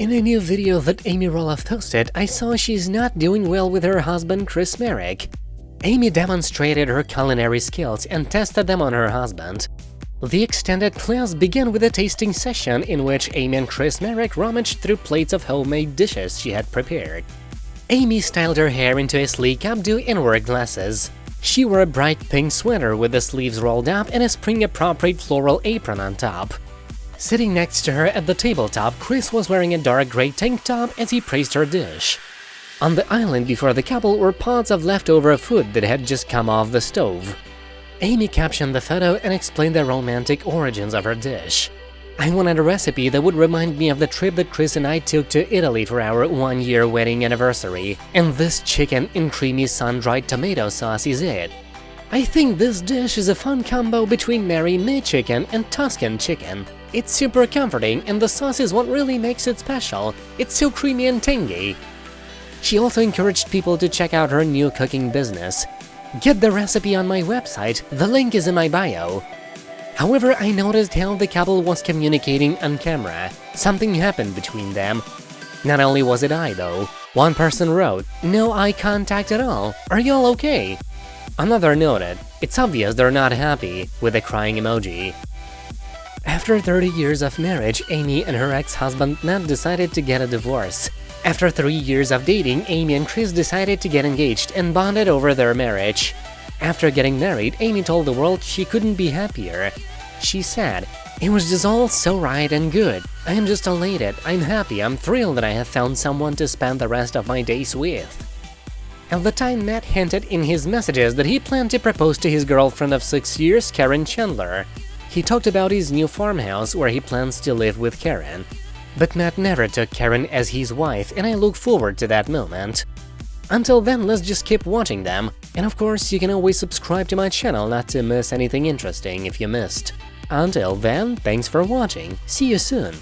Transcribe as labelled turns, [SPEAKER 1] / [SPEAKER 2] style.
[SPEAKER 1] In a new video that Amy Roloff posted, I saw she's not doing well with her husband Chris Marek. Amy demonstrated her culinary skills and tested them on her husband. The extended class began with a tasting session in which Amy and Chris Marek rummaged through plates of homemade dishes she had prepared. Amy styled her hair into a sleek updo and wore glasses. She wore a bright pink sweater with the sleeves rolled up and a spring-appropriate floral apron on top. Sitting next to her at the tabletop, Chris was wearing a dark gray tank top as he praised her dish. On the island before the couple were pots of leftover food that had just come off the stove. Amy captioned the photo and explained the romantic origins of her dish. I wanted a recipe that would remind me of the trip that Chris and I took to Italy for our one-year wedding anniversary, and this chicken in creamy sun-dried tomato sauce is it. I think this dish is a fun combo between Marry Me chicken and Tuscan chicken. It's super comforting and the sauce is what really makes it special, it's so creamy and tangy. She also encouraged people to check out her new cooking business, Get the recipe on my website, the link is in my bio. However, I noticed how the couple was communicating on camera. Something happened between them. Not only was it I, though. One person wrote, no eye contact at all, are y'all okay? Another noted, it's obvious they're not happy, with a crying emoji. After 30 years of marriage, Amy and her ex-husband Matt decided to get a divorce. After three years of dating, Amy and Chris decided to get engaged and bonded over their marriage. After getting married, Amy told the world she couldn't be happier. She said, It was just all so right and good. I am just elated, I'm happy, I'm thrilled that I have found someone to spend the rest of my days with. At the time, Matt hinted in his messages that he planned to propose to his girlfriend of six years, Caryn Chandler. He talked about his new farmhouse where he plans to live with Caryn. But Matt never took Caryn as his wife, and I look forward to that moment. Until then, let's just keep watching them, and of course, you can always subscribe to my channel not to miss anything interesting if you missed. Until then, thanks for watching, see you soon!